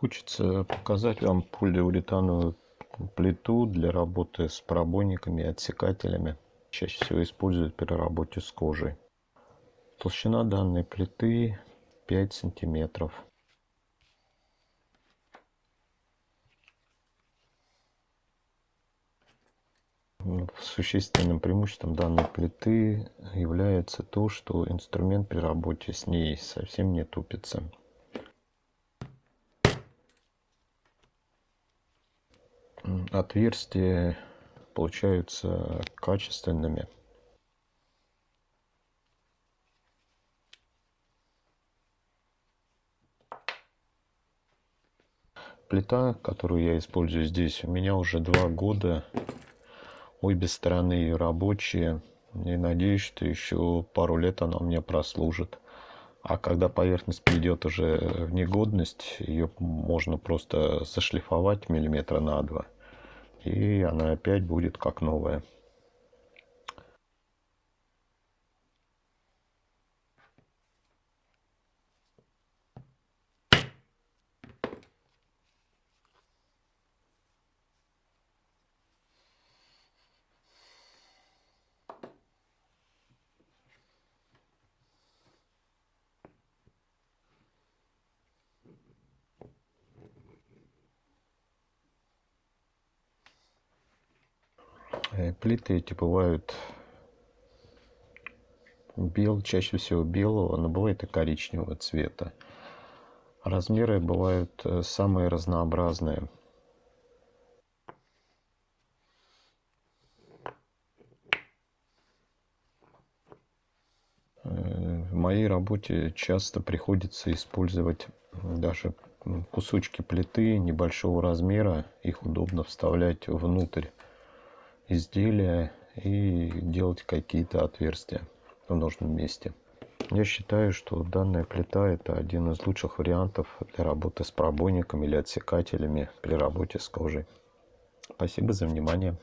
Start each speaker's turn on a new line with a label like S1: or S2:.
S1: Хочется показать вам полиуретановую плиту для работы с пробойниками и отсекателями. Чаще всего используют при работе с кожей. Толщина данной плиты 5 сантиметров. Существенным преимуществом данной плиты является то, что инструмент при работе с ней совсем не тупится. Отверстия получаются качественными. Плита, которую я использую здесь, у меня уже два года Обе стороны рабочие. И надеюсь, что еще пару лет она меня прослужит. А когда поверхность придет уже в негодность, ее можно просто зашлифовать миллиметра на два. И она опять будет как новая. Плиты эти бывают бел, чаще всего белого, но бывает и коричневого цвета. Размеры бывают э, самые разнообразные. Э, в моей работе часто приходится использовать даже кусочки плиты небольшого размера. Их удобно вставлять внутрь изделия и делать какие-то отверстия в нужном месте. Я считаю, что данная плита это один из лучших вариантов для работы с пробойниками или отсекателями при работе с кожей. Спасибо за внимание.